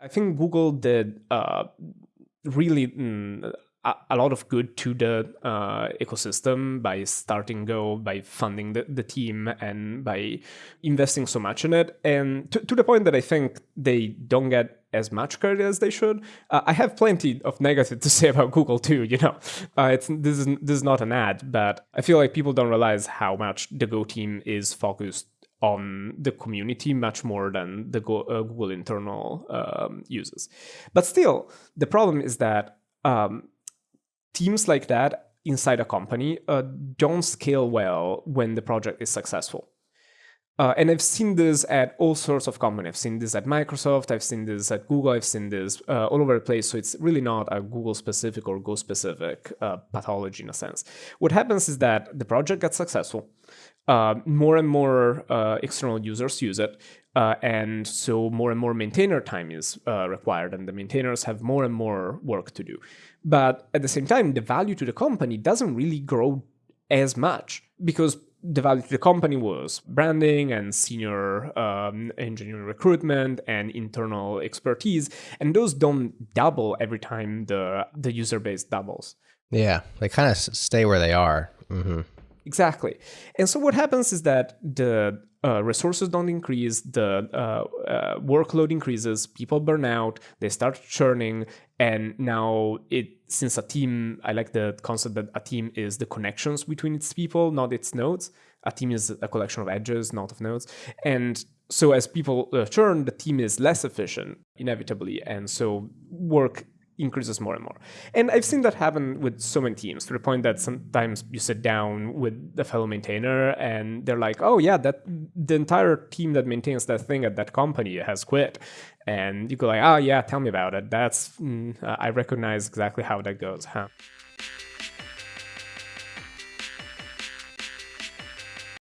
I think Google did uh, really mm, a, lot of good to the uh, ecosystem by starting Go, by funding the, the team, and by investing so much in it. And to, to the point that I think they don't get as much credit as they should. Uh, I have plenty of negative to say about Google too. You know, uh, it's this is this is not an ad, but I feel like people don't realize how much the Go team is focused on the community much more than the Go, uh, Google internal um, users. But still, the problem is that um, teams like that inside a company uh, don't scale well when the project is successful. Uh, and I've seen this at all sorts of companies. I've seen this at Microsoft, I've seen this at Google, I've seen this uh, all over the place. So it's really not a Google specific or Go specific uh, pathology in a sense. What happens is that the project gets successful. Uh, more and more uh, external users use it. Uh, and so more and more maintainer time is required, and the maintainers have more and more work to do. But at the same time, the value to the company doesn't really grow as much because the value to the company was branding and senior um, engineering recruitment and internal expertise, and those don't double every time the the user base doubles. Yeah, they kind of stay where they are. Mm-hmm. Exactly. And so what happens is that the uh, resources don't increase, the uh, uh, workload increases, people burn out, they start churning, and now it since a team, I like the concept that a team is the connections between its people, not its nodes. A team is a collection of edges, not of nodes, and so as people uh, churn, the team is less efficient inevitably, and so work increases more and more. And I've seen that happen with so many teams to the point that sometimes you sit down with the fellow maintainer and they're like, oh yeah, that the entire team that maintains that thing at that company has quit. And you go like, oh yeah, tell me about it. That's, mm, I recognize exactly how that goes, huh?